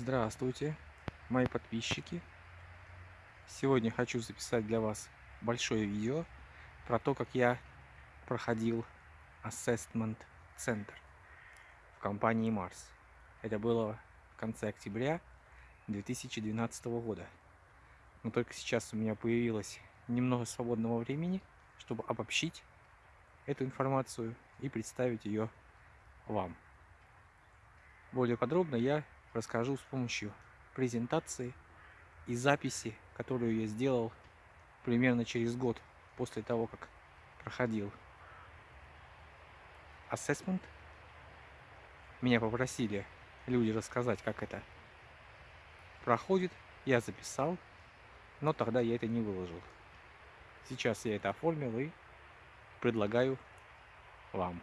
Здравствуйте, мои подписчики. Сегодня хочу записать для вас большое видео про то, как я проходил Assessment Center в компании Mars. Это было в конце октября 2012 года. Но только сейчас у меня появилось немного свободного времени, чтобы обобщить эту информацию и представить ее вам. Более подробно я расскажу с помощью презентации и записи, которую я сделал примерно через год после того, как проходил assessment. Меня попросили люди рассказать, как это проходит. Я записал, но тогда я это не выложил. Сейчас я это оформил и предлагаю вам.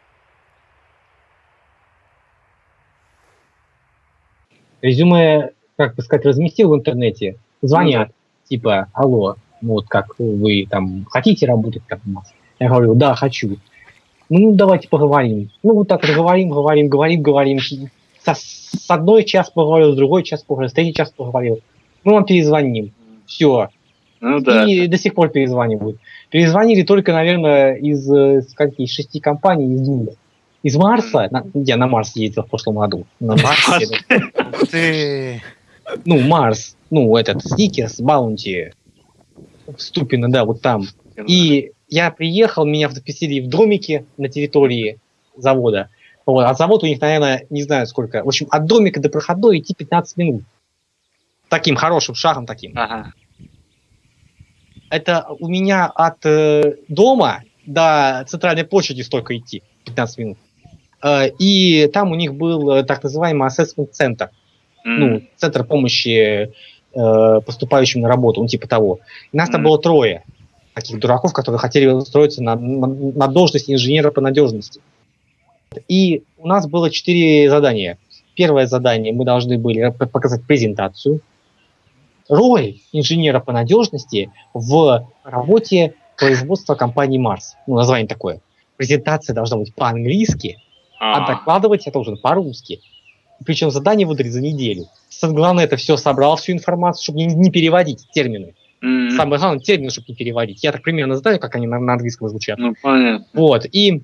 Резюме, как бы сказать, разместил в интернете, звонят, типа, алло, вот как вы там хотите работать как у нас? Я говорю, да, хочу. Ну, давайте поговорим. Ну, вот так вот говорим, говорим, говорим, говорим. Со, с одной час поговорил, с другой час поговорил, с третий час поговорил. Мы вам перезвоним. Все. Ну, да. И до сих пор перезванивают. Перезвонили только, наверное, из, из каких шести компаний, из двух. Из Марса, на, я на Марс ездил в прошлом году. На Марс. Ты. Ну, Марс, ну, этот, Сникерс, Баунти, Ступина, да, вот там. И я приехал, меня записали в домике на территории завода. Вот, а завод у них, наверное, не знаю сколько. В общем, от домика до проходной идти 15 минут. Таким хорошим шагом таким. Ага. Это у меня от э, дома до центральной площади столько идти. 15 минут. Э, и там у них был э, так называемый assessment центр. Mm. Ну, центр помощи э, поступающим на работу, ну, типа того. И нас mm. там было трое таких дураков, которые хотели устроиться на, на должность инженера по надежности. И у нас было четыре задания. Первое задание мы должны были показать презентацию. Роль инженера по надежности в работе производства компании Марс. Ну, название такое. Презентация должна быть по-английски, а, а докладывать я должен по-русски. Причем задание выдали за неделю. Главное, это все собрал, всю информацию, чтобы не, не переводить термины. Mm-hmm. Самое главное, термины, чтобы не переводить. Я так примерно знаю, как они на, на английском звучат. Ну, понятно. Вот, и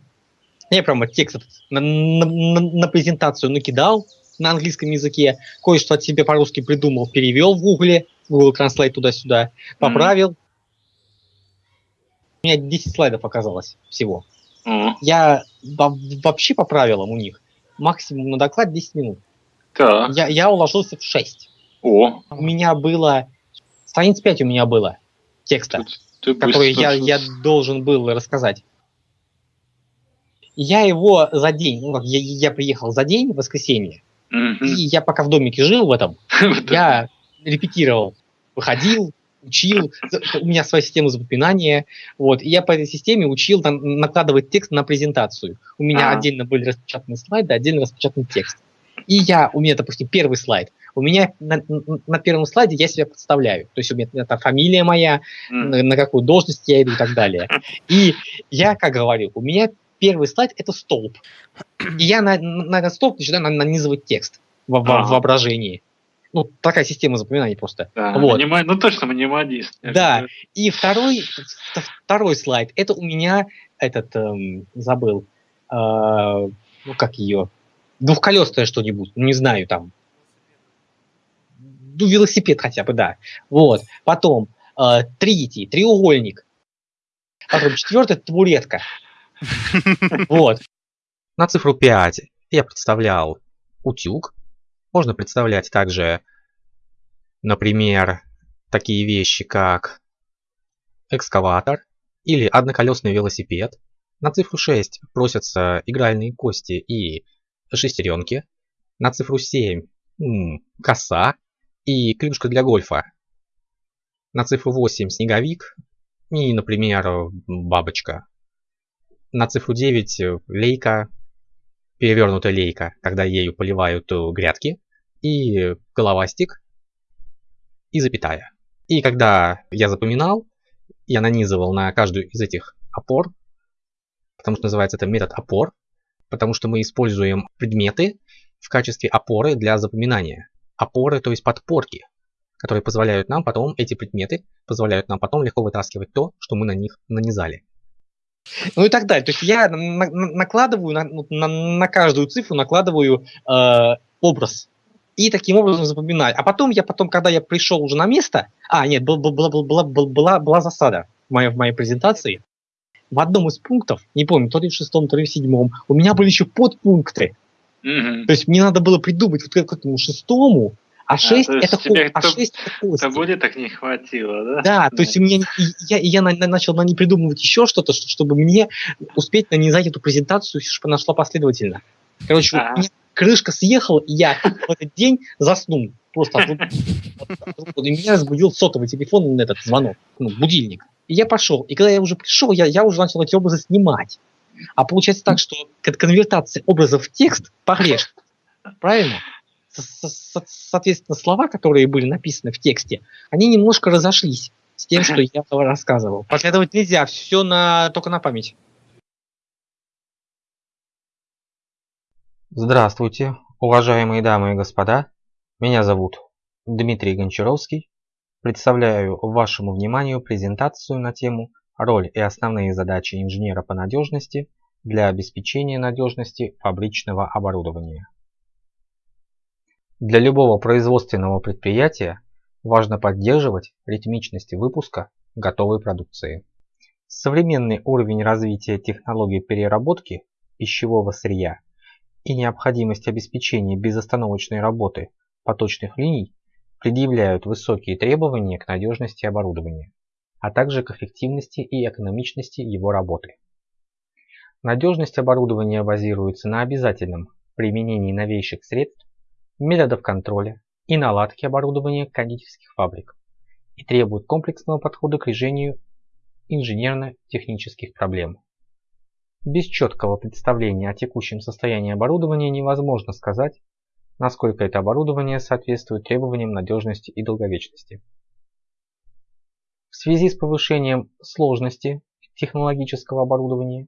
я прямо текст на, на, на, на презентацию накидал на английском языке, кое-что от себя по-русски придумал, перевел в гугле, Google Translate туда-сюда, поправил. Mm-hmm. У меня 10 слайдов оказалось всего. Mm. Я вообще по правилам у них максимум на доклад 10 минут. Так. Я, я уложился в 6. О. У меня было... Страниц 5 у меня было текста, ты, ты который я, я должен был рассказать. Я его за день, ну, я, я приехал за день, в воскресенье, mm-hmm. и я пока в домике жил в этом, я репетировал, выходил, учил, у меня своя система запоминания, вот, и я по этой системе учил там, накладывать текст на презентацию. У меня а. отдельно были распечатаны слайды, отдельно распечатан текст. И я, у меня, допустим, первый слайд, у меня на, на первом слайде я себя представляю, то есть у меня это фамилия моя, mm. на, на какую должность я иду и так далее. И я, как говорю, у меня первый слайд это столб. И я на, на этот столб начинаю нанизывать текст в, в, в воображении. Ну, такая система запоминаний просто. Да, вот. анима... Ну, точно анимадист. Да, и второй, второй слайд, это у меня этот, эм, забыл, э, ну, как ее, двухколесное что-нибудь, ну, не знаю, там, ну, велосипед хотя бы, да. Вот, потом э, третий, треугольник, потом четвертый, табуретка. Вот. На цифру 5 я представлял утюг, можно представлять также, например, такие вещи, как экскаватор или одноколесный велосипед. На цифру 6 просятся игральные кости и шестеренки. На цифру 7 коса и клюшка для гольфа. На цифру 8 снеговик и, например, бабочка. На цифру 9 лейка перевернутая лейка, когда ею поливают э, грядки, и головастик, и запятая. И когда я запоминал, я нанизывал на каждую из этих опор, потому что называется это метод опор, потому что мы используем предметы в качестве опоры для запоминания. опоры, то есть подпорки, которые позволяют нам потом, эти предметы, позволяют нам потом легко вытаскивать то, что мы на них нанизали. Ну и так далее. То есть я на, на, накладываю на, на, на каждую цифру накладываю э, образ и таким образом запоминаю. А потом я потом, когда я пришел уже на место, а нет, была, была, была, была, была, была засада в моей, в моей презентации. В одном из пунктов, не помню, то ли в шестом, то ли в седьмом, у меня были еще подпункты. Mm-hmm. То есть мне надо было придумать вот к этому шестому, а 6 а, это тебе а 6 это кости. Табуре так не хватило, да? Да, то есть у меня, я, я на, начал на ней придумывать еще что-то, чтобы мне успеть нанизать эту презентацию, чтобы она шла последовательно. Короче, а. у меня крышка съехала, и я в этот день заснул. Просто и меня разбудил сотовый телефон, этот звонок, ну, будильник. И я пошел. И когда я уже пришел, я, я уже начал эти образы снимать. А получается так, что конвертация образов в текст погрешна. Правильно? Соответственно, слова, которые были написаны в тексте, они немножко разошлись с тем, что я рассказывал. Последовать нельзя, все на, только на память. Здравствуйте, уважаемые дамы и господа. Меня зовут Дмитрий Гончаровский. Представляю вашему вниманию презентацию на тему «Роль и основные задачи инженера по надежности для обеспечения надежности фабричного оборудования». Для любого производственного предприятия важно поддерживать ритмичность выпуска готовой продукции. Современный уровень развития технологий переработки пищевого сырья и необходимость обеспечения безостановочной работы поточных линий предъявляют высокие требования к надежности оборудования, а также к эффективности и экономичности его работы. Надежность оборудования базируется на обязательном применении новейших средств методов контроля и наладки оборудования кондитерских фабрик и требует комплексного подхода к решению инженерно-технических проблем. Без четкого представления о текущем состоянии оборудования невозможно сказать, насколько это оборудование соответствует требованиям надежности и долговечности. В связи с повышением сложности технологического оборудования,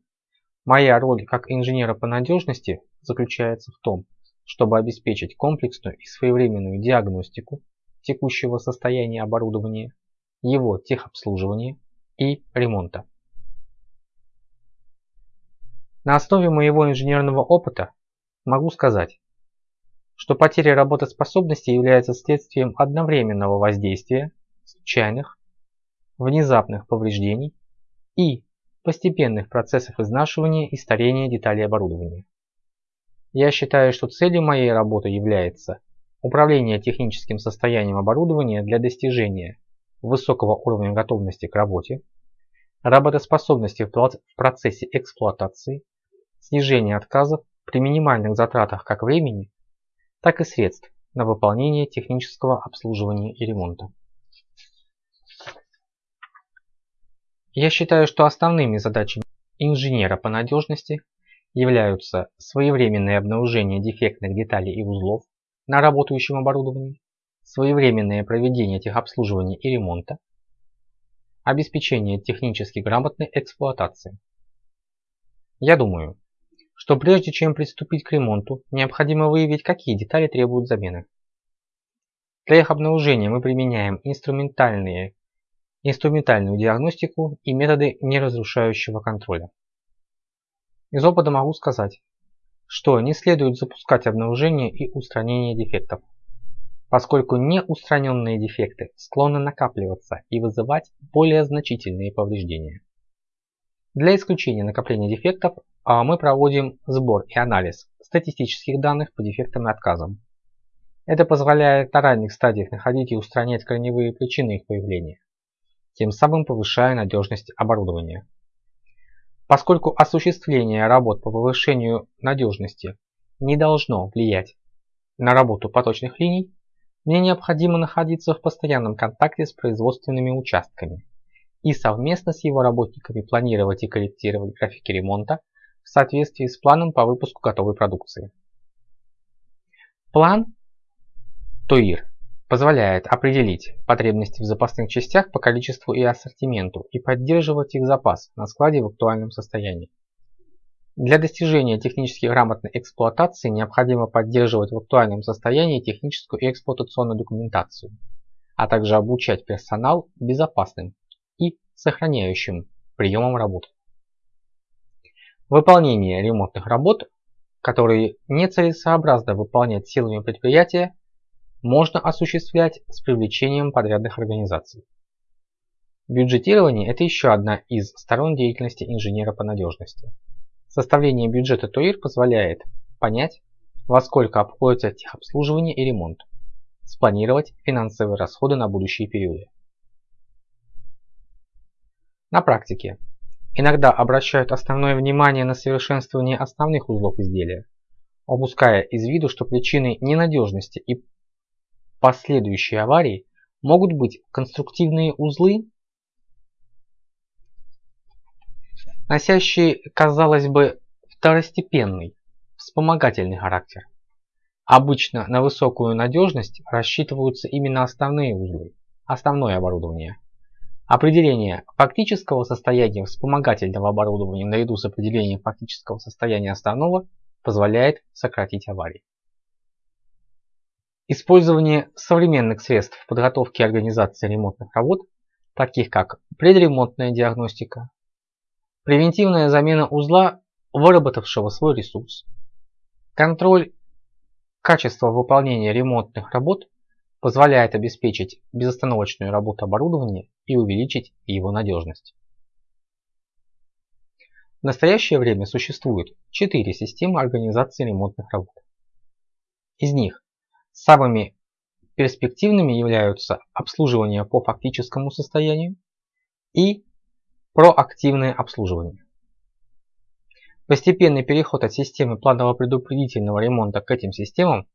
моя роль как инженера по надежности заключается в том, чтобы обеспечить комплексную и своевременную диагностику текущего состояния оборудования, его техобслуживания и ремонта. На основе моего инженерного опыта могу сказать, что потеря работоспособности является следствием одновременного воздействия случайных, внезапных повреждений и постепенных процессов изнашивания и старения деталей оборудования. Я считаю, что целью моей работы является управление техническим состоянием оборудования для достижения высокого уровня готовности к работе, работоспособности в процессе эксплуатации, снижение отказов при минимальных затратах как времени, так и средств на выполнение технического обслуживания и ремонта. Я считаю, что основными задачами инженера по надежности являются своевременное обнаружение дефектных деталей и узлов на работающем оборудовании, своевременное проведение техобслуживания и ремонта, обеспечение технически грамотной эксплуатации. Я думаю, что прежде чем приступить к ремонту, необходимо выявить, какие детали требуют замены. Для их обнаружения мы применяем инструментальные, инструментальную диагностику и методы неразрушающего контроля. Из опыта могу сказать, что не следует запускать обнаружение и устранение дефектов, поскольку неустраненные дефекты склонны накапливаться и вызывать более значительные повреждения. Для исключения накопления дефектов а, мы проводим сбор и анализ статистических данных по дефектам и отказам. Это позволяет на ранних стадиях находить и устранять корневые причины их появления, тем самым повышая надежность оборудования. Поскольку осуществление работ по повышению надежности не должно влиять на работу поточных линий, мне необходимо находиться в постоянном контакте с производственными участками и совместно с его работниками планировать и корректировать графики ремонта в соответствии с планом по выпуску готовой продукции. План ТОИР позволяет определить потребности в запасных частях по количеству и ассортименту и поддерживать их запас на складе в актуальном состоянии. Для достижения технически грамотной эксплуатации необходимо поддерживать в актуальном состоянии техническую и эксплуатационную документацию, а также обучать персонал безопасным и сохраняющим приемам работы. Выполнение ремонтных работ, которые нецелесообразно выполнять силами предприятия, можно осуществлять с привлечением подрядных организаций. Бюджетирование – это еще одна из сторон деятельности инженера по надежности. Составление бюджета ТОИР позволяет понять, во сколько обходится техобслуживание и ремонт, спланировать финансовые расходы на будущие периоды. На практике иногда обращают основное внимание на совершенствование основных узлов изделия, упуская из виду, что причиной ненадежности и последующей аварии могут быть конструктивные узлы носящие, казалось бы, второстепенный, вспомогательный характер. Обычно на высокую надежность рассчитываются именно основные узлы, основное оборудование. Определение фактического состояния вспомогательного оборудования наряду с определением фактического состояния основного позволяет сократить аварии. Использование современных средств в подготовке и организации ремонтных работ, таких как предремонтная диагностика, Превентивная замена узла, выработавшего свой ресурс. Контроль качества выполнения ремонтных работ позволяет обеспечить безостановочную работу оборудования и увеличить его надежность. В настоящее время существует четыре системы организации ремонтных работ. Из них самыми перспективными являются обслуживание по фактическому состоянию и Проактивное обслуживание. Постепенный переход от системы планово-предупредительного ремонта к этим системам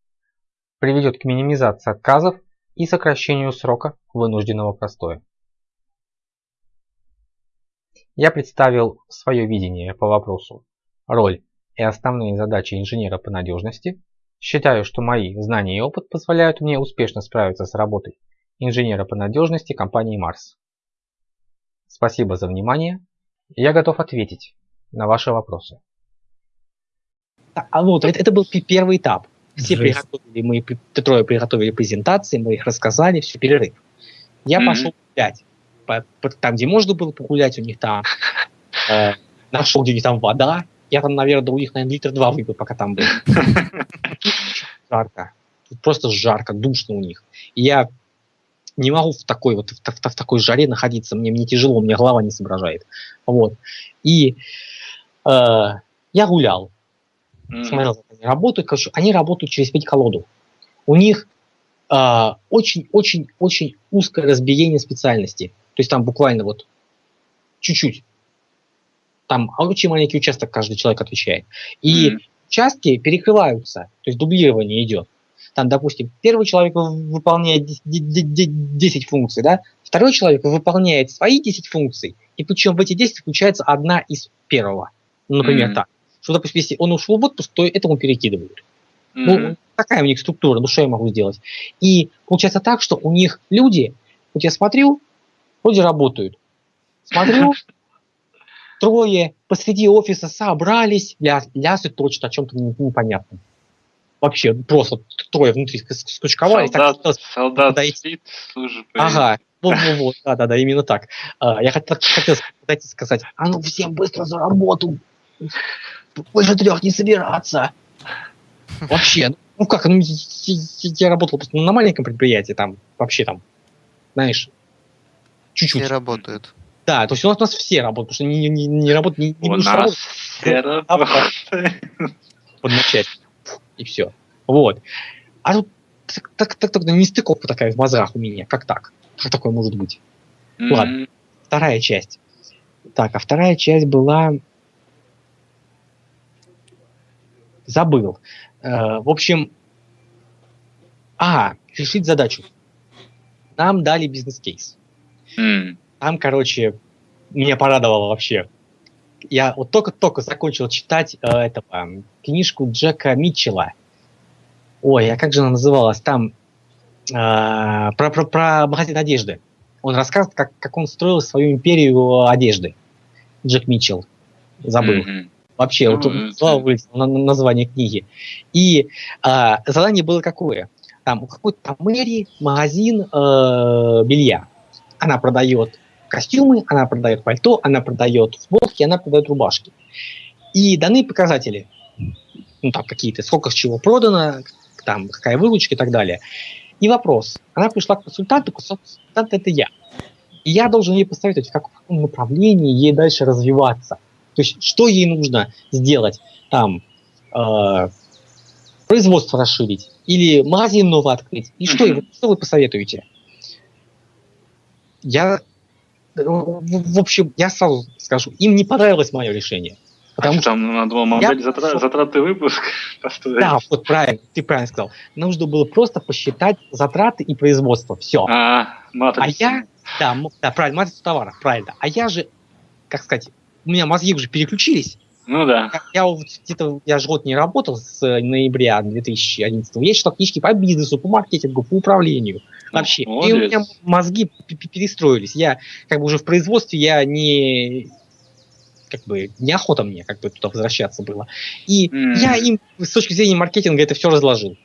приведет к минимизации отказов и сокращению срока вынужденного простоя. Я представил свое видение по вопросу роль и основные задачи инженера по надежности. Считаю, что мои знания и опыт позволяют мне успешно справиться с работой инженера по надежности компании Mars. Спасибо за внимание. Я готов ответить на ваши вопросы. А вот, это, это был первый этап. Все Жесть. приготовили, мы трое приготовили презентации, мы их рассказали, все, перерыв. Я mm-hmm. пошел гулять. По, по, там, где можно было погулять, у них там э, нашел, где у них там вода. Я там, наверное, у них, наверное, литр два выпил, пока там был. Жарко. Просто жарко, душно у них. И я не могу в такой вот в, в, в такой жаре находиться, мне, мне тяжело, мне голова не соображает. Вот. И э, я гулял, смотрел, как они работают. Короче, они работают через пять колоду. У них очень-очень-очень э, узкое разбиение специальности. То есть там буквально вот чуть-чуть. Там очень маленький участок каждый человек отвечает. И mm-hmm. участки перекрываются, то есть дублирование идет там, допустим, первый человек выполняет 10 функций, да, второй человек выполняет свои 10 функций, и причем в эти 10 включается одна из первого. Ну, например, mm-hmm. так. Что, допустим, если он ушел в отпуск, то этому перекидывают. Mm-hmm. Ну, такая у них структура, ну что я могу сделать? И получается так, что у них люди, вот я смотрю, вроде работают. Смотрю, трое посреди офиса собрались, ля, лясают точно о чем-то непонятном вообще просто трое внутри скучковали. Солдат, так, солдат подойти. спит, служит. Ага, вот, вот, вот, да, да, да, именно так. А, я хотел, хотел сказать, а ну всем быстро за работу, больше трех не собираться. Вообще, ну как, ну я работал на маленьком предприятии, там вообще там, знаешь, чуть-чуть. Все работают. Да, то есть у нас, у нас все работают, потому что не, не, не работают, не, не у нас все работают. Подначать и все. Вот. А тут так, так, так, так нестыковка такая в мозгах у меня. Как так? Как такое может быть? Mm-hmm. Ладно. Вторая часть. Так, а вторая часть была... Забыл. Э, в общем... А, решить задачу. Нам дали бизнес-кейс. Mm. Там, короче, меня порадовало вообще я вот только-только закончил читать э, этого, книжку Джека Митчелла. Ой, а как же она называлась? Там э, про, про, про магазин одежды. Он рассказывает, как, как он строил свою империю одежды. Джек Митчелл. Забыл. Mm-hmm. Вообще, Ну, вот это- слава вылетело на, на название книги. И а, задание было какое? Там у какой-то мэрии магазин э, белья. Она продает костюмы, она продает пальто, она продает футболки, она продает рубашки. И даны показатели. Ну, там какие-то, сколько чего продано, там какая выручка и так далее. И вопрос. Она пришла к консультанту, консультант это я. И я должен ей посоветовать, в каком направлении ей дальше развиваться. То есть, что ей нужно сделать? Там, э, производство расширить, или магазин новый открыть. И что, что вы посоветуете? Я, в общем, я сразу скажу, им не понравилось мое решение. Потому Потому что там надо было модель Я- затра- затраты выпуск. Да, вот правильно, ты правильно сказал. Нужно было просто посчитать затраты и производство. Все. А, А матрица. я, да, да, правильно, матрицу товара, правильно. А я же, как сказать, у меня мозги уже переключились. Ну да. Я, я вот где-то, я же год не работал с э, ноября 2011 Я читал книжки по бизнесу, по маркетингу, по управлению. Вообще. И у молодец. меня мозги перестроились. Я как бы уже в производстве, я не как бы неохота мне как бы туда возвращаться было. И М. я им с точки зрения маркетинга это все разложил.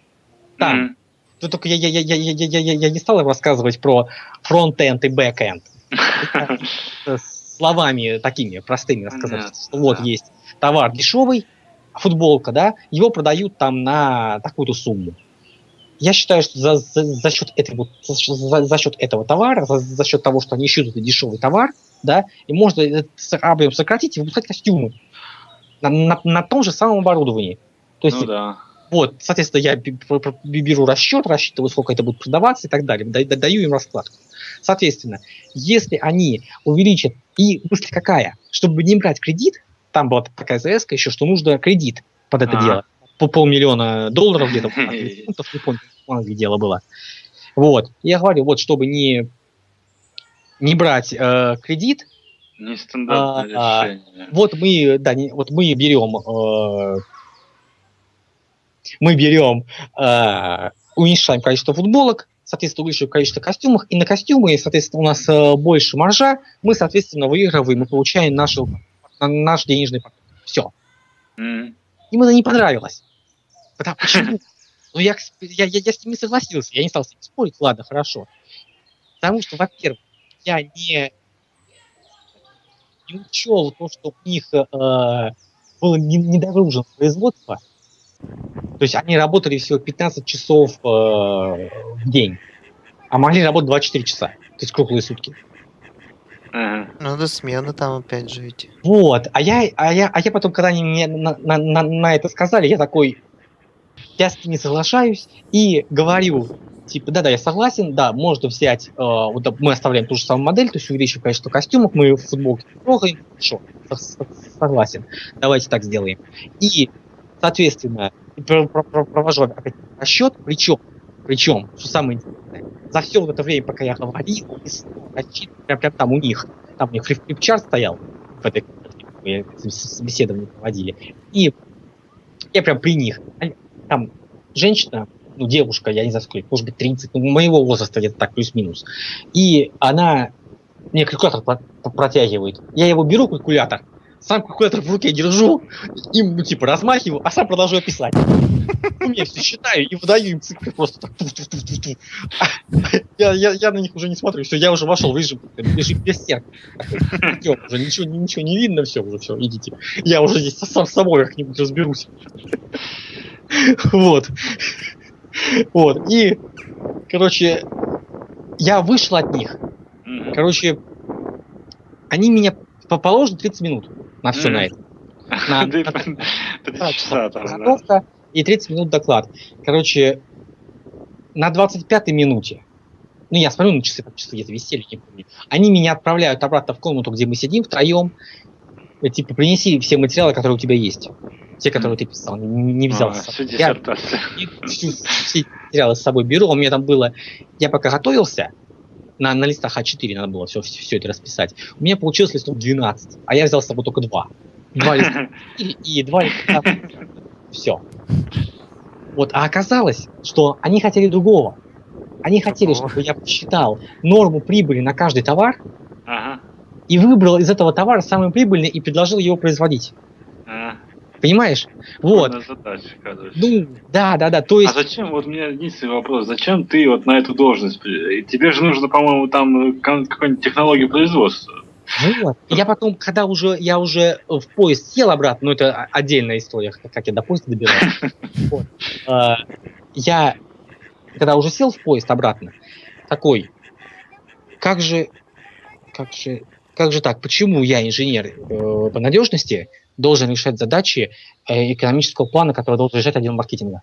Там, М. то только я, я, я, я, я, я, я, я не стал им рассказывать про front-end и back-end. Словами такими простыми рассказать, вот есть товар дешевый, футболка, да, его продают там на такую-то сумму. Я считаю, что за, за, за счет этой вот, за, за- счет этого товара, за, за счет того, что они ищут этот дешевый товар, да, и можно этот объем сократить и выпускать костюмы на, на, на том же самом оборудовании. То есть Ну да. вот, соответственно, я беру расчет, рассчитываю, сколько это будет продаваться и так далее, да- да- даю им раскладку. Соответственно, если они увеличат, и мысль какая, чтобы не брать кредит, там была такая ЗС еще, что нужно кредит под это А. дело, по полмиллиона долларов где-то, фунтов, не помню, где дело было. Вот, я говорю, вот, чтобы не, не брать э, кредит, Нестандартное А, а, решение. вот мы, да, не- вот мы берем, э, мы берем, э, уменьшаем количество футболок, соответственно, увеличиваем количество костюмов, и на костюмы, соответственно, у нас э, больше маржа, мы, соответственно, выигрываем и получаем нашу, на- наш денежный поток. Все. М. Им это не понравилось. Потому почему? Ну, я, я, я, я с ними согласился, я не стал с ними спорить, ладно, хорошо. Потому что, во-первых, я не, не учел то, что у них э, было не- недогружено производство. То есть они работали всего 15 часов э, в день, а могли работать 24 часа, то есть круглые сутки. Ага. Надо смены там опять же идти. Вот, а я, а я, а я потом, когда они мне на, на, на, на это сказали, я такой, я с ними соглашаюсь и говорю, типа, да-да, я согласен, да, можно взять, э, вот мы оставляем ту же самую модель, то есть увеличиваем количество костюмов, мы в футболке трогаем, хорошо, со- со- согласен, давайте так сделаем. И, соответственно, про- про- про- провожу опять расчет, причем, причем, что самое интересное, за все вот это время, пока я говорил, прям, прям там у них, там у них флип- флипчарт стоял, в этой мы собеседование проводили. И я прям при них. Там женщина, ну, девушка, я не знаю сколько, может быть, 30, ну, моего возраста где-то так, плюс-минус. И она мне калькулятор про- про- протягивает. Я его беру, калькулятор, сам калькулятор в руке держу, им, ну, типа, размахиваю, а сам продолжаю писать. Ну, я все считаю и выдаю им цифры просто так. Я, я, я на них уже не смотрю, все, я уже вошел в режим, режим берсерк. Всё, уже ничего, ничего не видно, все, уже все, идите. Я уже здесь сам с собой как-нибудь разберусь. Вот. Вот. И, короче, я вышел от них. Короче, они меня по положено 30 минут на все Мгм. на это. На- часа там, да. Подготовка и 30 минут доклад. Короче, на 25-й минуте, ну я смотрю на часы, там часы где-то висели, не помню, они меня отправляют обратно в комнату, где мы сидим втроем, и, типа, принеси все материалы, которые у тебя есть. Те, которые ты писал, не, не взял А, всю. Я диссертацию. всю- все материалы с собой беру. У меня там было, я пока готовился, на, на листах А4 надо было все, все, это расписать. У меня получилось листов 12, а я взял с собой только два. Два листа и, и два листа. Все. Вот, а оказалось, что они хотели другого. Они хотели, чтобы я посчитал норму прибыли на каждый товар Ага. и выбрал из этого товара самый прибыльный и предложил его производить. Понимаешь? Вот. Задача, короче. Ну, да, да, да. То А есть, зачем, вот у меня единственный вопрос, зачем ты вот на эту должность? Тебе же нужно, по-моему, там э, какую-нибудь технологию производства. вот. Я потом, когда уже я уже в поезд сел обратно, ну это отдельная история, как я до поезда добирался. Вот. А, Я, когда уже сел в поезд обратно, такой, как же, как же, как же так? Почему я инженер э, по надежности должен решать задачи э, экономического плана, который должен решать отдел маркетинга?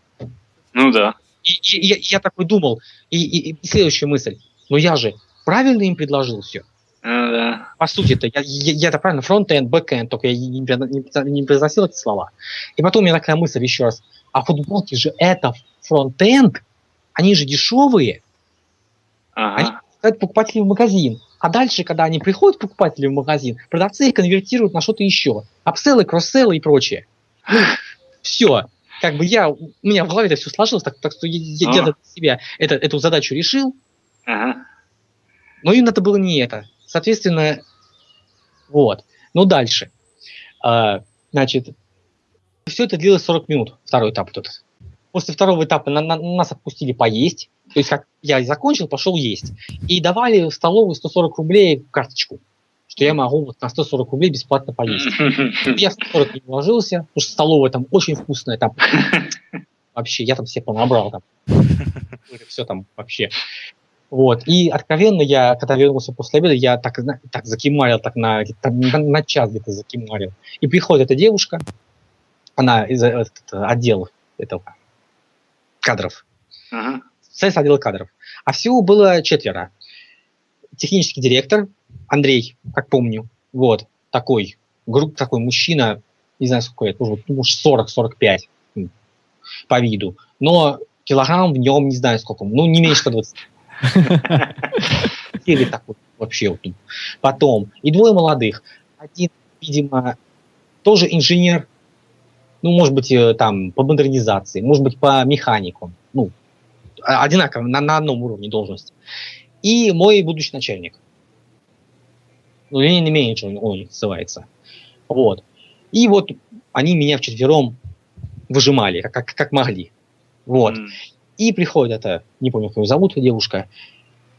Ну да. И, и- и я, я такой думал, и, и- и следующая мысль, ну я же правильно им предложил все. Ну да. По сути это я, я, я это правильно, front-end, back-end, только я не, не- не произносил эти слова. И потом у меня такая мысль еще раз, а футболки же это фронт-энд, они же дешевые, Ага. это покупатели в магазин. А дальше, когда они приходят, покупатели в магазин, продавцы их конвертируют на что-то еще. Апселлы, кросселлы и прочее. Ну, все. Как бы я, у меня в голове это все сложилось, так, так что я, я- для себя это, эту задачу решил, Ага. но им надо было не это. Соответственно, вот. Ну, дальше. А, значит, все это длилось 40 минут, второй этап вот этот. После второго этапа на- на- нас отпустили поесть. То есть, как я закончил, пошел есть. И давали в столовую 140 рублей карточку, что я могу вот на 140 рублей бесплатно поесть. Я в 140 не вложился, потому что столовая там очень вкусная, там вообще, я там себе понабрал там. Все там вообще. Вот. И откровенно я, когда вернулся после обеда, я так, так закимарил, так на, там на, на час где-то закимарил. И приходит эта девушка, она из э, этот, отдела этого кадров, Ага. Специалист отдела кадров. А всего было четверо. Технический директор Андрей, как помню, вот, такой, групп, такой мужчина, не знаю, сколько лет, может, ну, может 40-45 м, по виду, но килограмм в нем не знаю сколько, ну, не меньше 120. Или так вот вообще. Потом, и двое молодых. Один, видимо, тоже инженер, ну, может быть, э, там, по модернизации, может быть, по механику. А- одинаково, на, на одном уровне должности. И мой будущий начальник. Ну, линейный менеджер он у них называется. Вот. И вот они меня вчетвером выжимали, как, как, как могли. Вот. М. И приходит это, не помню, как ее зовут, девушка,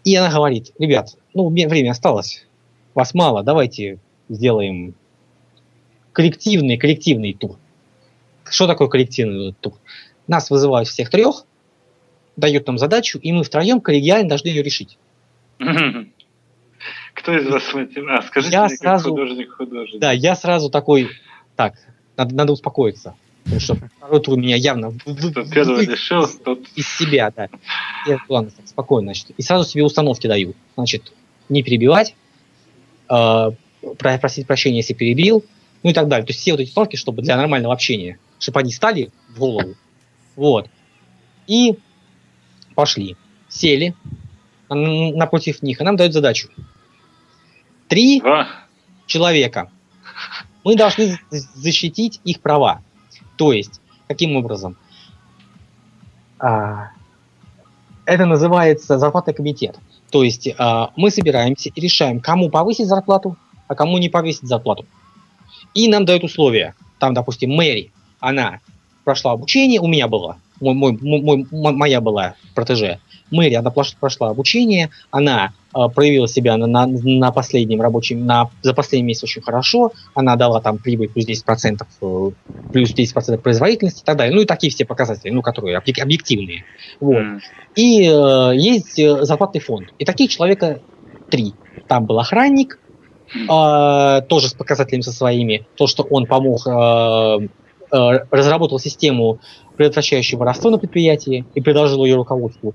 и она говорит, ребят, ну, мне время осталось, вас мало, давайте сделаем коллективный, коллективный тур. Что такое коллективный тур? Нас вызывают всех трех, дают нам задачу, и мы втроем коллегиально должны ее решить. Кто из вас матем- А, скажите Я мне, сразу- художник художник. Да, я сразу такой, так, надо, надо успокоиться. Потому что второй тур меня явно первый вы- решил, тот... из себя, да. Я, ладно, так, спокойно, значит. И сразу себе установки даю. Значит, не перебивать, э, про- просить прощения, если перебил, ну и так далее. То есть все вот эти установки, чтобы для нормального общения, чтобы они стали в голову. Вот. И пошли. Сели напротив них, и нам дают задачу. Три Два. человека. Мы должны защитить их права. То есть, каким образом? А, это называется зарплатный комитет. То есть а, мы собираемся и решаем, кому повысить зарплату, а кому не повысить зарплату. И нам дают условия. Там, допустим, Мэри, она прошла обучение, у меня была, мой, мой, мой- моя была протеже. Мэри, она прошла, обучение, она э, проявила себя на, на, на последнем рабочем, на, за последний месяц очень хорошо, она дала там прибыль плюс 10%, э, плюс 10% производительности и так далее. Ну и такие все показатели, ну, которые объек- объективные. Вот. М. И э, есть э, зарплатный фонд. И таких человека три. Там был охранник, э, тоже с показателями со своими. То, что он помог, э, разработал систему, предотвращающую воровство на предприятии и предложил ее руководству.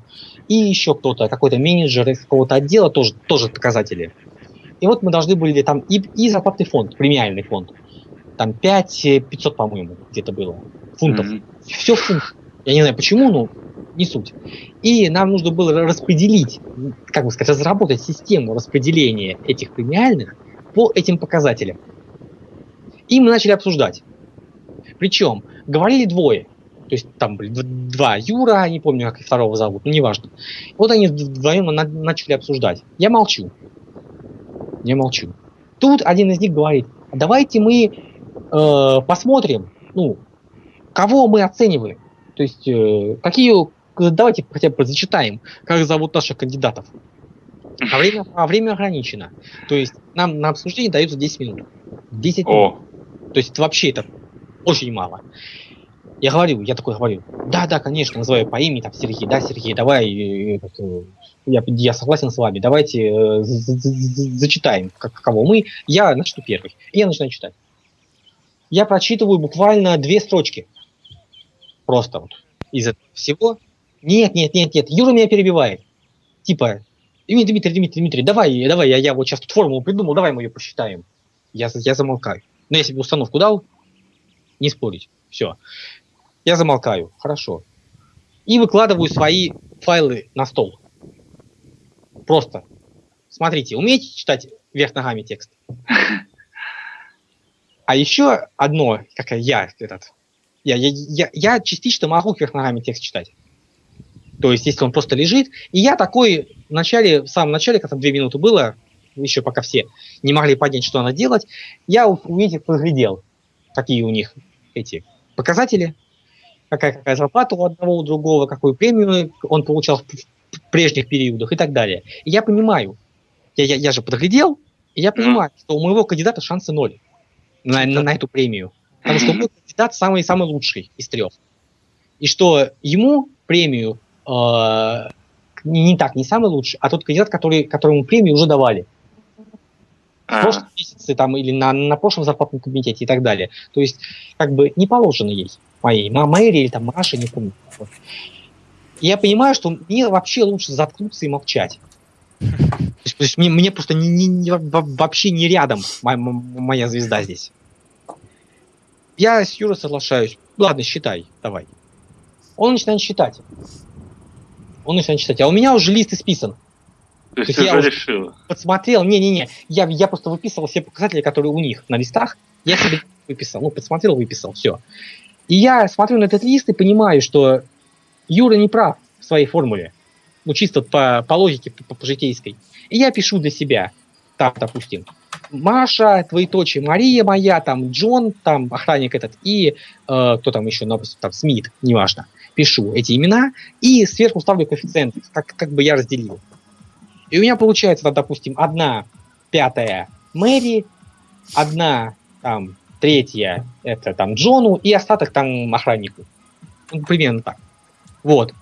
И еще кто-то, какой-то менеджер из какого-то отдела, тоже, тоже показатели. И вот мы должны были там и, и зарплатный фонд, премиальный фонд. Там 5 э, 500, по-моему, где-то было. Фунтов. Мгм. Все в фунтах. Я не знаю почему, но не суть. И нам нужно было распределить, как бы сказать, разработать систему распределения этих премиальных по этим показателям. И мы начали обсуждать. Причем говорили двое. То есть там были два Юра, не помню, как их второго зовут, ну неважно. Вот они вдвоем на- начали обсуждать. Я молчу. Я молчу. Тут один из них говорит, давайте мы э, посмотрим, ну, кого мы оцениваем? То есть, э, какие, давайте хотя бы зачитаем, как зовут наших кандидатов. А время, а время ограничено. То есть, нам на обсуждение дается 10 минут. 10 минут. О, То есть, вообще это очень мало. Я говорю, я такой говорю, да, да, конечно, называю по имени, там, Сергей, да, Сергей, давай, э, э, я, я согласен с вами, давайте э, зачитаем, как, кого мы. Я начну первый. И я начинаю читать. Я прочитываю буквально две строчки. Просто вот из этого всего. Нет, нет, нет, нет, Юра меня перебивает. Типа, Дмитрий, Дмитрий, Дмитрий, Дмитрий, давай, давай, я, я вот сейчас тут формулу придумал, давай мы ее посчитаем. Я, я замолкаю. Но я себе установку дал, не спорить. Все. Я замолкаю. Хорошо. И выкладываю свои файлы на стол. Просто. Смотрите, умеете читать вверх ногами текст? А еще одно, как я этот, я, я, я, я частично могу вверх ногами текст читать. То есть, если он просто лежит. И я такой в начале, в самом начале, когда две минуты было, еще пока все не могли понять, что надо делать, я этих поглядел, какие у них эти показатели, какая, какая зарплата у одного, у другого, какую премию он получал в, прежних периодах и так далее. И я понимаю, я, я, я же подглядел, и я понимаю, что у моего кандидата шансы ноль на, на, на эту премию. Потому что мой кандидат самый-самый лучший из трех. И что ему премию э, не, не так, не самый лучший, а тот кандидат, который, которому премию уже давали в а, прошлом месяце там, или на, на прошлом зарплатном комитете и так далее. То есть, как бы не положено ей, моей, Мэри или там Маше, не помню. И я понимаю, что мне вообще лучше заткнуться и молчать. То есть, то есть мне, мне просто не, не- не- во- вообще не рядом моя, моя звезда здесь. Я с Юрой соглашаюсь. Ладно, считай, давай. Он начинает считать. Он начинает считать. А у меня уже лист исписан то есть то есть я уже уже- решил. подсмотрел, не-не-не, я, я просто выписывал все показатели, которые у них на листах, я себе выписал, ну, подсмотрел, выписал, все. И я смотрю на этот лист и понимаю, что Юра не прав в своей формуле, ну, чисто по, по логике, по, по житейской. И я пишу для себя, там, допустим, Маша, твоеточие, Мария моя, там, Джон, там, охранник этот, и э, кто там еще, допустим, там, Смит, неважно. Пишу эти имена и сверху ставлю коэффициент, как, как бы я разделил. И у меня получается, там, допустим, одна пятая Мэри, одна там третья это там Джону и остаток там охраннику. Ну, примерно так. Вот.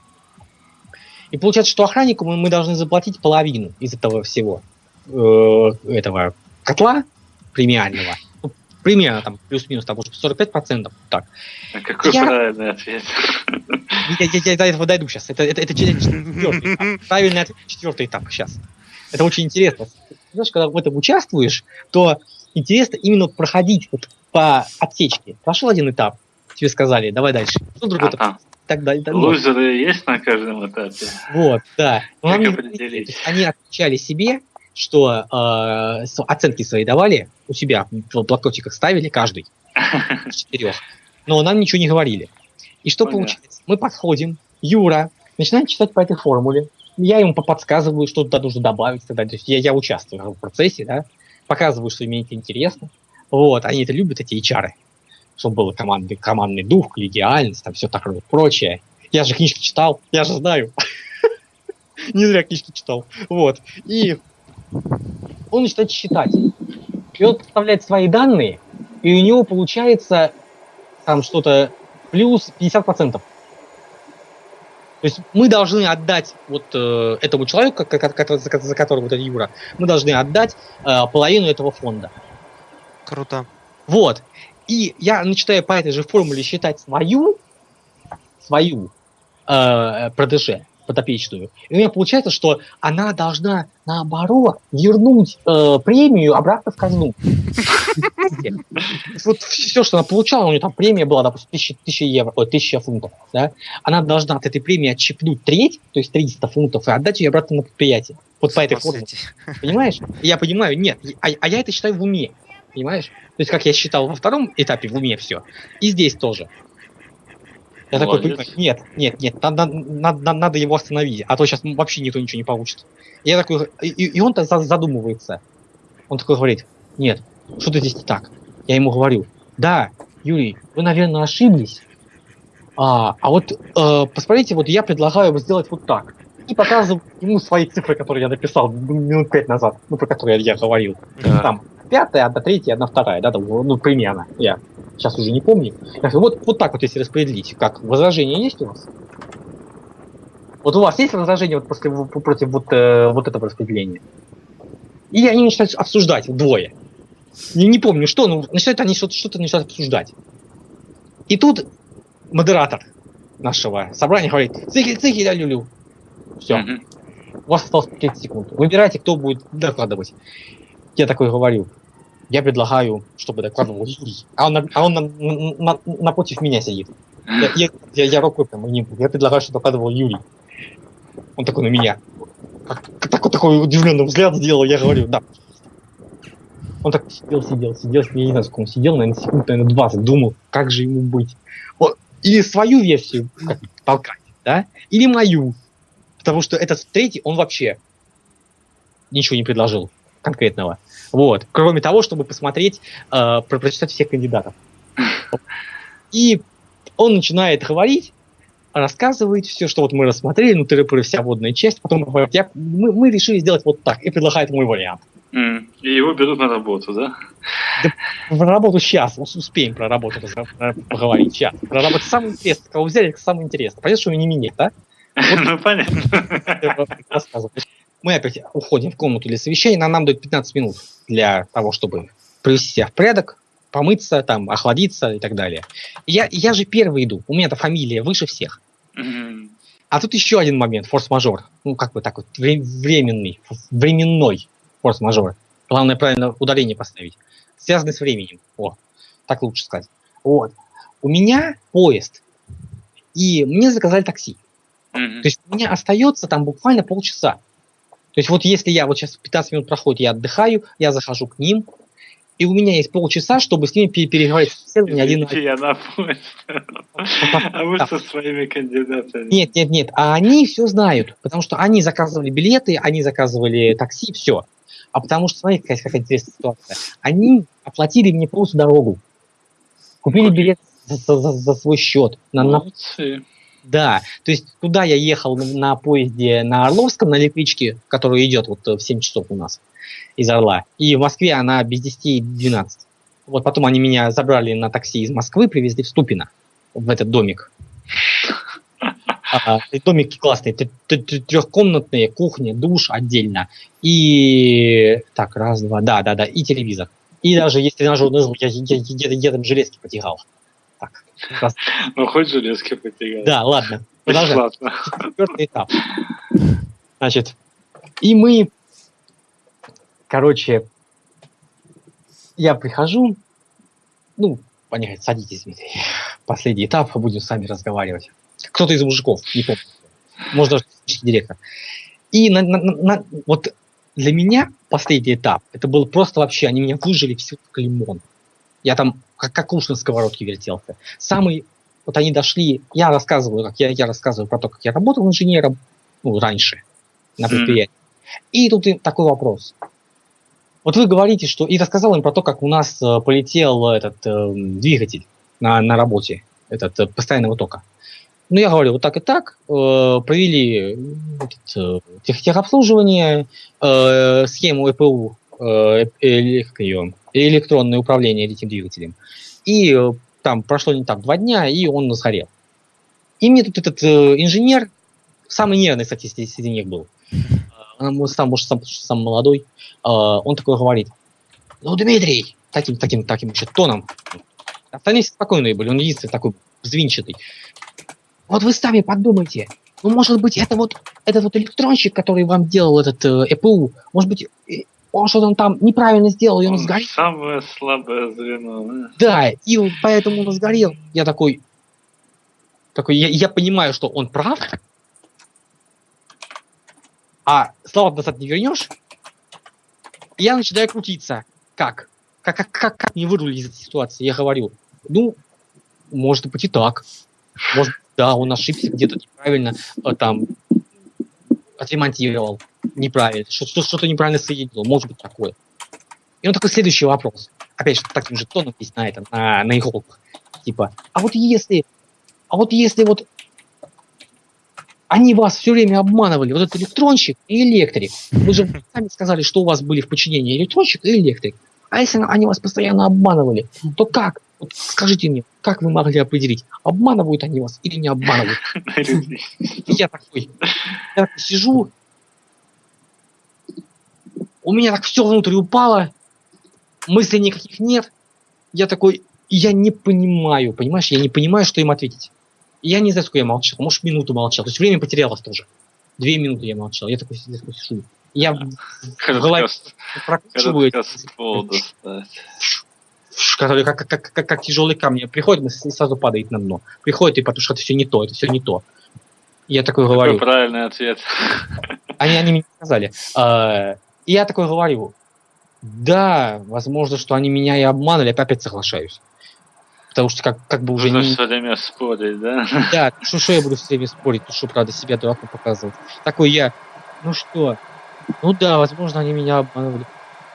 И получается, что охраннику мы, мы должны заплатить половину из этого всего э, этого котла премиального. Примерно там плюс-минус, там, может, 45%. Так. А Какой Я- правильный ответ. Я, я- я до этого дойду сейчас. Это, это, это четвертый этап. Правильный ответ, четвертый этап сейчас. Это очень интересно. Знаешь, когда в этом участвуешь, то интересно именно проходить вот по отсечке. Прошел один этап, тебе сказали, давай дальше. Что другой этап? Ага. Так далее. ну, Лузеры есть на каждом этапе? вот, да. Но есть они отвечали себе, что э, оценки свои давали, у себя в блокнотиках ставили каждый четырех. Но нам ничего не говорили. И что Понятно. получается? Мы подходим, Юра начинает читать по этой формуле. Я ему по- подсказываю, что туда нужно добавить. далее. То есть я, я участвую в процессе, да, показываю, что мне это интересно. Вот, они это любят, эти HR, чтобы был командный, командный дух, коллегиальность, там все такое прочее. Я же книжки читал, я же знаю. Не зря книжки читал. Вот. И он начинает считать. И он подставляет свои данные, и у него получается там что-то плюс 50%. То есть мы должны отдать вот э, этому человеку, за за которого вот этот Юра, мы должны отдать э, половину этого фонда. Круто. Вот. И я начинаю по этой же формуле считать свою, свою э, продаже подопечную. И у меня получается, что она должна, наоборот, вернуть э, премию обратно в казну. Вот все, что она получала, у нее там премия была, допустим, 1000, 1000 евро, ой, 1000 фунтов, да, она должна от этой премии отщипнуть треть, то есть 300 фунтов, и отдать ее обратно на предприятие. Вот по этой формуле. Понимаешь? Я понимаю, нет, а, а я это считаю в уме. Понимаешь? То есть, как я считал во втором этапе в уме все. И здесь тоже. Я такой понимаю, нет, нет, нет, надо, надо, надо его остановить, а то сейчас вообще никто ничего не получит. Я такой, и, и он-то за- задумывается. Он такой говорит, нет, что-то здесь не так. Я ему говорю, да, Юрий, вы, наверное, ошиблись. А, а вот э, посмотрите, вот я предлагаю сделать вот так. И показываю ему свои цифры, которые я написал минут пять назад, ну, про которые я говорил. Да. Там пятая, одна третья, одна вторая, да, там, ну, примерно. Я сейчас уже не помню. Вот, вот так вот, если распределить, как возражения есть у вас? Вот у вас есть возражения вот после, против вот, э, вот этого распределения? И они начинают обсуждать двое. Не, не помню, что, но начинают они что-то что начинают обсуждать. И тут модератор нашего собрания говорит, цихи, цихи, ля люлю. Все, у вас осталось 30 секунд. Выбирайте, кто будет докладывать. Я такой говорю, я предлагаю, чтобы докладывал Юрий. А он, а он на- на- на- напротив меня сидит. Я, я, я, я рукой прям не Я предлагаю, чтобы докладывал Юрий. Он такой на меня. Как- такой, такой удивленный взгляд сделал, я говорю, да. Он так сидел, сидел, сидел, я не знаю, сколько он сидел, наверное, секунд, наверное, 20, думал, как же ему быть. Вот, или свою версию как, толкать, да, или мою. Потому что этот третий, он вообще ничего не предложил конкретного. Вот. Кроме того, чтобы посмотреть, э, про- прочитать всех кандидатов. И он начинает говорить, рассказывает все, что вот мы рассмотрели, ну, тыры вся водная часть, потом говорит, я, мы, мы решили сделать вот так, и предлагает мой вариант. И его берут на работу, да? В работу сейчас, успеем про работу про- поговорить сейчас. Про работу самое интересное, кого взяли, самое интересное. Понятно, что не меня, да? Ну, понятно. Мы опять уходим в комнату для совещания, нам, нам дают 15 минут для того, чтобы привести себя в порядок, помыться, там, охладиться и так далее. Я, я же первый иду, у меня-то фамилия выше всех. А тут еще один момент, форс-мажор. Ну, как бы так вот, вре- временный, временной форс-мажор. Главное правильно ударение поставить. Связанный с временем. О, так лучше сказать. Вот. У меня поезд. И мне заказали такси. То есть у меня остается там буквально полчаса. То есть вот если я вот сейчас 15 минут проходит, я отдыхаю, я захожу к ним, и у меня есть полчаса, чтобы с ними пере- переговорить собеседование один на Извините, я на поезд. А вы со своими кандидатами. Нет, нет, нет. А они все знают, потому что они заказывали билеты, они заказывали такси, все. А потому что, смотрите, какая, какая интересная ситуация. Они оплатили мне полностью дорогу. Купили билет за, за- за- за свой счет. На, на- Молодцы. Да, то есть туда я ехал на, поезде на Орловском, на электричке, которая идет вот э, в 7 часов у нас из Орла. И в Москве она без 10 12. Вот потом они меня забрали на такси из Москвы, привезли в Ступино, в этот домик. А, домики классные, трехкомнатные, кухня, душ отдельно. И так, раз, два, да, да, да, и телевизор. И даже есть тренажерный зал, я, я, я там железки потягал. Ну, хоть железки потягали. да, ладно. Продолжаем четвертый этап. Значит, и мы, короче, я прихожу, ну, они говорят, садитесь, Дмитрий. Последний этап, будем сами разговаривать. Кто-то из мужиков, не помню. Может, даже директор. И на- на- на- вот для меня последний этап, это был просто вообще, они меня выжили все как лимон. Я там как, как уж на сковородке вертелся. Самый, вот они дошли, я рассказываю, как я, я рассказываю про то, как я работал инженером, ну, раньше, на предприятии. И тут им такой вопрос. Вот вы говорите, что... И рассказал им про то, как у нас э, полетел этот э, двигатель на, на работе, этот э, постоянного тока. Ну, я говорю, вот так и так, э, провели э, этот, э, тех, техобслуживание, э, схему ЭПУ, электронное управление этим двигателем. И э, там прошло не так два дня, и он сгорел. И мне тут этот э, инженер, самый нервный, кстати, среди, них был, э, сам, может, сам, сам молодой, э, он такой говорит, ну, Дмитрий, таким, таким, таким еще тоном, остальные спокойные были, он единственный такой взвинчатый. Вот вы сами подумайте, ну, может быть, это вот этот вот электронщик, который вам делал этот э, ЭПУ, может быть, э, он что-то там неправильно сделал, и он Он сгорел. Самое слабое звено. да? Да, и поэтому он сгорел. Я такой, такой, я, я понимаю, что он прав, а слова назад не вернешь. И я начинаю крутиться. Как? Как, как, как, как мне вырулить из этой ситуации? Я говорю, ну, может быть и так. Может, да, он ошибся где-то неправильно, э, там, отремонтировал неправильно, что- что- что-то неправильно соединил, может быть такое. И он такой, следующий вопрос. опять же, таким же тоном есть на этом, на, на иголках. Типа, а вот если, а вот если вот они вас все время обманывали, вот этот электронщик и электрик. Вы же сами сказали, что у вас были в подчинении электронщик и электрик. А если они вас постоянно обманывали, то как? Вот скажите мне, как вы могли определить, обманывают они вас или не обманывают? Я такой, я сижу, у меня так все внутрь упало, мыслей никаких нет. Я такой, я не понимаю, понимаешь, я не понимаю, что им ответить. И я не знаю, сколько я молчал, может, минуту молчал. То есть время потерялось тоже. Две минуты я молчал. Я такой, я такой сижу. Я в голове прокручиваю, который как, как, как, как тяжелый камень приходит и сразу падает на дно. Приходит, и потому что это все не то, это все не то. Я такой говорю. Какой правильный ответ. Они, они мне сказали. И я такой говорю, да, возможно, что они меня и обманули, я опять соглашаюсь. Потому что как, как бы уже Нужно не... все время спорить, да? Да, что, что я буду все время спорить, ну что, правда, себя дураком показывать. Такой я, ну что, ну да, возможно, они меня обманули.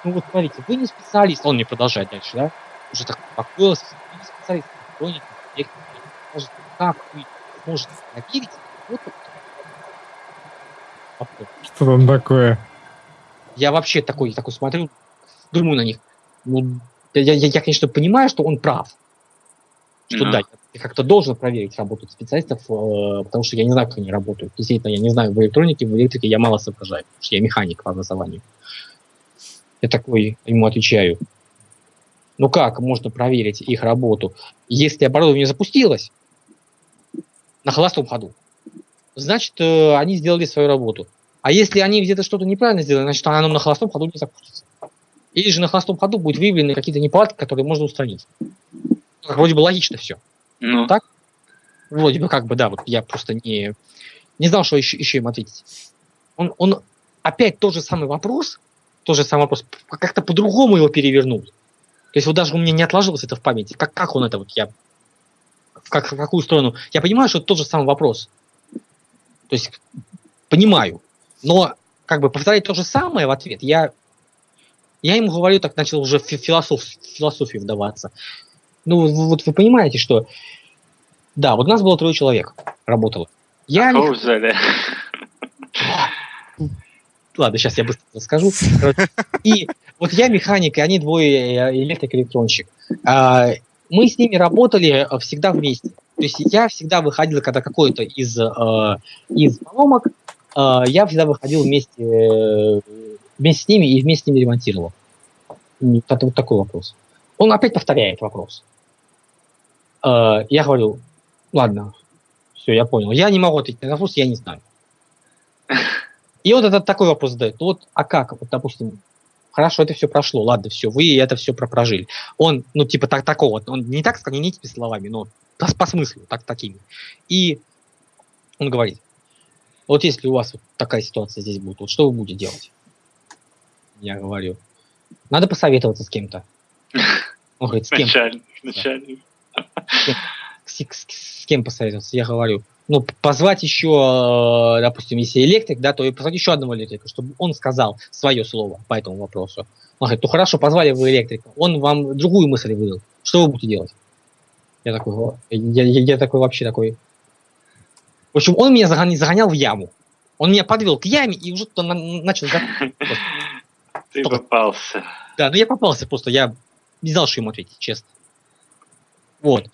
Ну вот смотрите, вы не специалист, он мне продолжает дальше, да? Уже так успокоился, вы не специалист, электроники, техники, как вы можете проверить вот Что там такое? Я вообще такой, такой смотрю, думаю на них. Ну, я, я, я, конечно, понимаю, что он прав. Что Ну. да, я как-то должен проверить работу специалистов, э, потому что я не знаю, как они работают. Действительно, я не знаю, в электронике, в электрике я мало соображаю, потому что я механик по образованию. Я такой ему отвечаю. Ну как можно проверить их работу, если оборудование запустилось на холостом ходу? Значит, э, они сделали свою работу. А если они где-то что-то неправильно сделали, значит, оно на холостом ходу не запустится. Или же на холостом ходу будут выявлены какие-то неполадки, которые можно устранить. Как Вроде бы логично все. Ну, Так? Вроде бы как бы, да, вот я просто не, не знал, что еще, еще им ответить. Он, он опять тот же самый вопрос, тот же самый вопрос, как-то по-другому его перевернул. То есть вот даже у меня не отложилось это в памяти. Как, как он это вот, я... В, как, в какую сторону? Я понимаю, что это тот же самый вопрос. То есть понимаю. Но как бы повторять то же самое в ответ, я, я ему говорю, так начал уже в фи- философ, философию вдаваться. Ну, вот- вы понимаете, что... Да, вот у нас было трое человек, работало. Я... кого взяли? Ладно, сейчас я быстро расскажу. И вот я механик, и они двое электрик-электронщик. А, Мы с ними работали э, всегда вместе. То есть я всегда выходил, когда какой-то из, э, из поломок, я всегда выходил вместе, э, вместе с ними и вместе с ними ремонтировал. Это вот такой вопрос. Он опять повторяет вопрос. Э, Я говорю, ладно, все, я понял. Я не могу ответить на вопрос, я не знаю. И вот этот такой вопрос задает. Ну Вот, а как? Вот, допустим, хорошо, это все прошло, ладно, все, вы это все прожили. Он, ну, типа, так, такого, он не так не этими словами, но по, по смыслу, так, такими. И он говорит, вот если у вас вот такая ситуация здесь будет, вот что вы будете делать? Я говорю, надо посоветоваться с кем-то. Он говорит, с кем? Начальник, начальник. с, с- с кем посоветоваться? Я говорю, ну, позвать еще, э, допустим, если электрик, да, то и позвать еще одного электрика, чтобы он сказал свое слово по этому вопросу. Он говорит, ну хорошо, позвали вы электрика, он вам другую мысль выдал. Что вы будете делать? Я такой, я, я- я такой вообще такой. В общем, он меня загонял, загонял в яму. Он меня подвел к яме и уже туда на- начал Ты попался. Да, ну я попался просто, я не знал, что ему ответить, честно. Вот.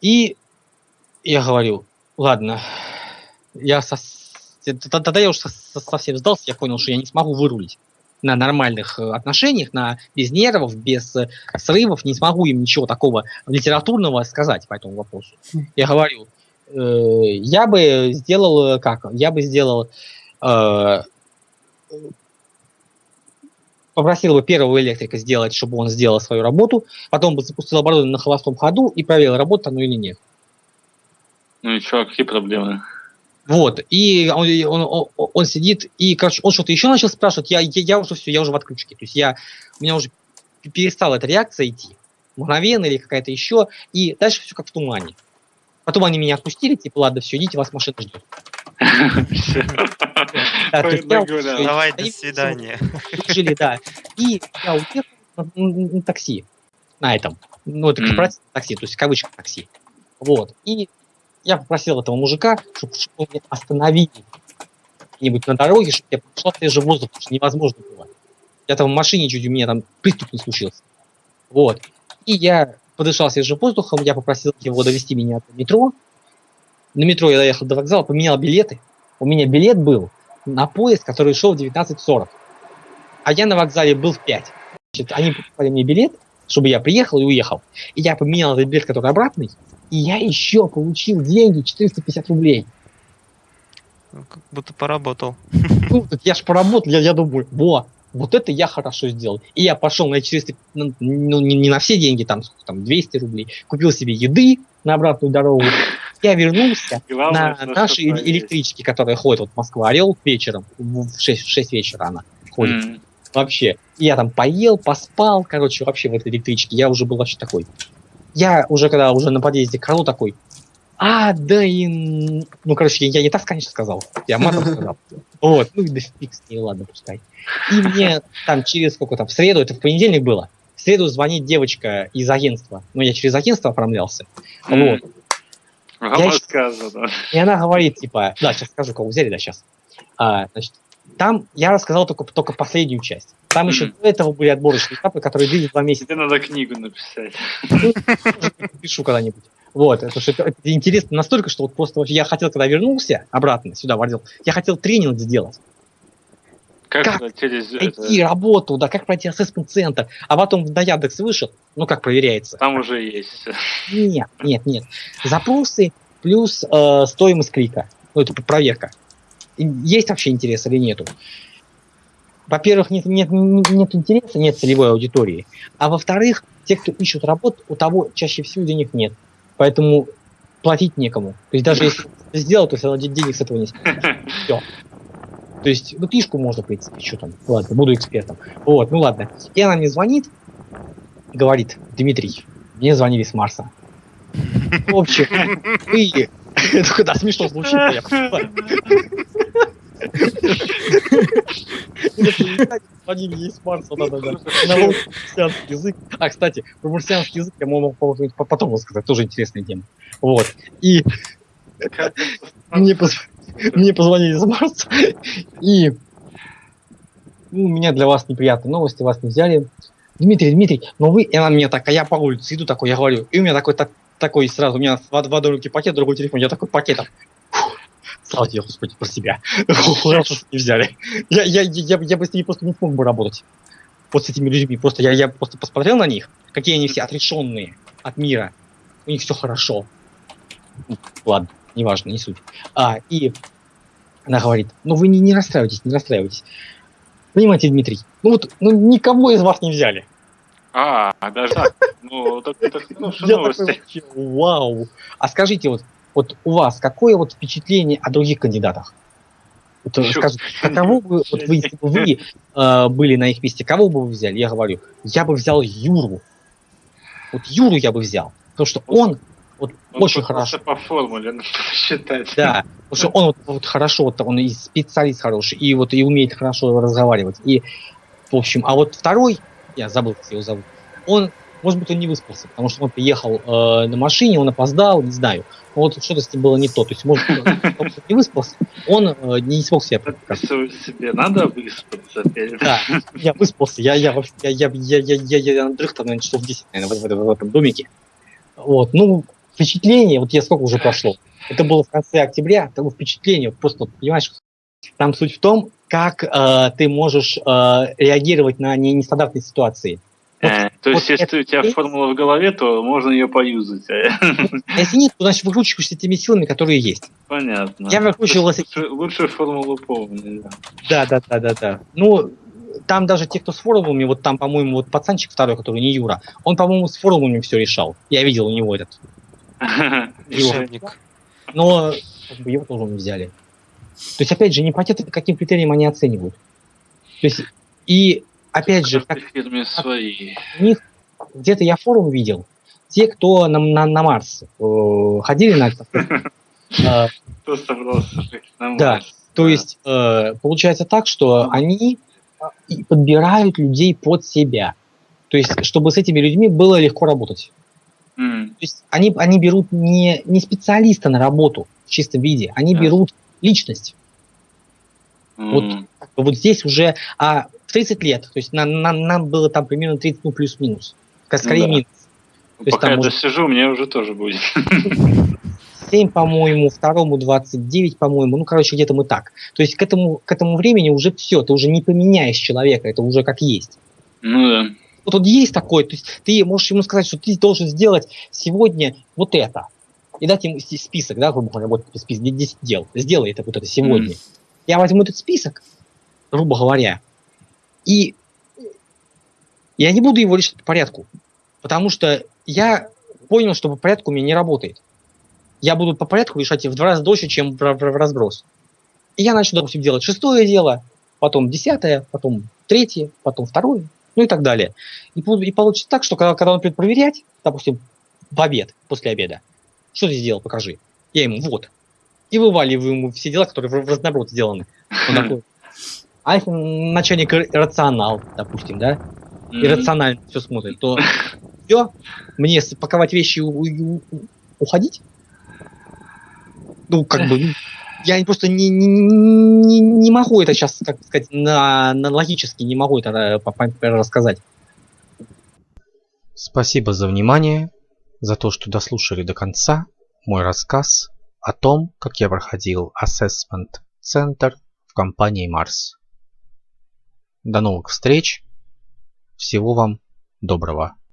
И я говорю, ладно, я со- тогда я уже со- со- совсем сдался, я понял, что я не смогу вырулить на нормальных э, отношениях, на без нервов, без э, срывов, не смогу им ничего такого литературного сказать по этому вопросу. Я говорю, я бы сделал э, как? Я бы сделал э, попросил бы первого электрика сделать, чтобы он сделал свою работу, потом бы запустил оборудование на холостом ходу и проверил, работает оно или нет. Ну и чё, какие проблемы? Вот, и он, он, он- он сидит, и, короче, он что-то еще начал спрашивать, я, я, я уже все, я уже в отключке, то есть я, у меня уже перестала эта реакция идти, мгновенная или какая-то еще, и дальше все как в тумане. Потом они меня отпустили, типа, ладно, все, идите, вас машина ждет. Давай, до свидания. жили, да. И я уехал, на, такси. На этом. Ну, это корпоративное такси, то есть в кавычках такси. Вот. И я попросил этого мужика, чтобы, он меня остановил где-нибудь на дороге, чтобы я пошла свежий воздух, потому что невозможно было. Я там в машине чуть у меня там приступ не случился. Вот. И я подышал свежим воздухом, я попросил его довести меня до метро. На метро я доехал до вокзала, поменял билеты. У меня билет был на поезд, который шел в 19.40. А я на вокзале был в 5. Значит, они покупали мне билет, чтобы я приехал и уехал. И я поменял этот билет, который обратный, и я еще получил деньги 450 рублей. Ну, Как будто поработал. Ну, так я ж поработал, я, я думаю, во, вот это я хорошо сделал. И я пошел на 400, ну, ну, не, не на все деньги, там, сколько там, 200 рублей, купил себе еды на обратную дорогу. Я вернулся Главное, на есть. электричке, которая ходит вот Москва-Орел вечером, в в 6, в 6 вечера она ходит. М. Вообще. И Я там поел, поспал, короче, вообще в этой электричке. Я уже был вообще такой. Я уже, когда уже на подъезде к Орлу такой, а, да и... Ну, короче, я, я не так, конечно, сказал. Я матом сказал. Вот, ну и да фиг с ней, ладно, пускай. И мне там через сколько там, в среду, это в понедельник было, в среду звонит девочка из агентства. Ну, я через агентство оформлялся. Вот. Я щ- рассказано. И она говорит, типа, да, сейчас скажу, кого взяли, да, сейчас. А, значит, там я рассказал только, только последнюю часть. Там еще Мгм. до этого были отборочные этапы, которые длились два месяца. Тебе надо книгу написать. Пишу когда-нибудь. Вот, это, это, интересно настолько, что вот просто вообще я хотел, когда вернулся обратно сюда, в отдел, я хотел тренинг сделать. Как, Как через Найти это? работу, да, как пройти ассессмент центр, а потом на Яндекс вышел, ну как проверяется. Там уже есть. Нет, нет, нет. Запросы плюс э, стоимость клика. Ну, это проверка. Есть вообще интерес или нету? Во-первых, нет, нет, нет интереса, нет целевой аудитории. А во-вторых, те, кто ищут работу, у того чаще всего денег нет. Поэтому платить некому. То есть даже если сделал, то все равно де- денег с этого не Все. То есть, ну, книжку можно, в принципе, что там. Ладно, буду экспертом. Вот, ну ладно. И она мне звонит, говорит, Дмитрий, мне звонили с Марса. В общем, вы... Когда смешно звучит, я понимаю. Звонили ей с Марса, да-да-да. На марсианский язык. А, кстати, про марсианский язык я могу по- по- потом рассказать, тоже интересная тема. Вот. И мне, поз- мне позвонили из Марса, и ну, у меня для вас неприятные новости, вас не взяли. Дмитрий, Дмитрий, но вы, и она мне так, а я по улице иду такой, я говорю, и у меня такой, так, такой сразу, у меня в, в одной руке пакет, в другой телефон, я такой пакетом. Слава тебе, Господи, про себя. Хорошо, что не взяли. Я, я, я, я бы с ними просто не смог бы работать. Вот с этими людьми. Просто я, я просто посмотрел на них, какие они все отрешенные от мира. У них все хорошо. Ну, Ладно, неважно, не суть. А, и она говорит, ну вы не, не расстраивайтесь, не расстраивайтесь. Понимаете, Дмитрий, ну вот ну, никого из вас не взяли. А, даже так. Ну, так это хорошие такой новости. вау. А скажите, вот, вот у вас какое вот впечатление о других кандидатах? Вот, а кого бы, вот вы, если бы вы э, были на их месте, кого бы вы взяли? Я говорю, я бы взял Юру. Вот Юру я бы взял. Потому что он вот Он очень хорошо. по формуле надо считать. Да, потому что он вот, вот хорошо, вот он и специалист хороший, и вот и умеет хорошо разговаривать. И, в общем, а вот второй, я забыл, как его зовут, он, может быть, он не выспался, потому что он приехал э, на машине, он опоздал, не знаю. Но вот что-то с ним было не то. То есть, может он не выспался, он э, не смог себя показать. Всё себе надо выспаться Да, я выспался, я, я, вообще- я, я, я, я, я, я надрых там, наверное, часов 10, наверное, в, в- в этом домике. Вот, ну, впечатление, вот я сколько уже прошло, это было в конце октября, того впечатление, просто, понимаешь, там суть в том, как э, ты можешь э, реагировать на не- нестандартные ситуации. Э, То есть, вот если это у тебя есть? формула в голове, то можно ее поюзать. Если нет, то значит выкручиваешься теми силами, которые есть. Понятно. Я выкручивался- Лучше, лучше формулу помню. да. Да, да, да, да, да. Ну, там даже те, кто с форумами, вот там, по-моему, вот пацанчик второй, который не Юра, он, по-моему, с форумами все решал. Я видел у него этот. Решебник. Но как бы его тоже не взяли. То есть, опять же, не понятно, по каким критериям они оценивают. То есть, и опять же, как фирме свои. у них где-то я форум видел, те, кто на, на, на Марс э, ходили на э, Кто собрался на Да, Марс? То Да. есть э, получается так, что они подбирают людей под себя. То есть, чтобы с этими людьми было легко работать. То есть они, они берут не, не специалиста на работу в чистом виде, они берут личность. Вот. Вот здесь уже а, в 30 лет, то есть нам, нам, нам было там примерно 30, ну плюс-минус. Ска- Скорее да. минус. есть Пока там я может- досижу, мне уже тоже будет. 7, по-моему, второму 29, по-моему, ну, короче, где-то мы так. То есть к этому, к этому времени уже все, ты уже не поменяешь человека, это уже как есть. Ну да. Вот тут есть такое, то есть ты можешь ему сказать, что ты должен сделать сегодня вот это. И дать ему список, да, грубо говоря, вот список 10 дел. Сделай это вот это сегодня. Я возьму этот список, грубо говоря, и я не буду его решать по порядку. Потому что я понял, что по порядку у меня не работает. Я буду по порядку решать в два раза дольше, чем в, в- в разброс. И я начну, допустим, делать шестое дело, потом десятое, потом третье, потом второе, ну и так далее. И, и получится так, что когда, когда он придет проверять, допустим, в обед, после обеда, что ты сделал, покажи. Я ему, вот. И вываливаю ему все дела, которые в, в разноброд сделаны. Он такой, а если начальник ра- рационал, допустим, да, М. иррационально все смотрит, то все, мне спаковать вещи и у- и у- уходить? Ну, как бы, ну, я просто не, не, не, не могу это сейчас, как сказать, на, на логически не могу это э, рассказать. Спасибо за внимание, за то, что дослушали до конца мой рассказ о том, как я проходил Center в компании Mars. До новых встреч. Всего вам доброго.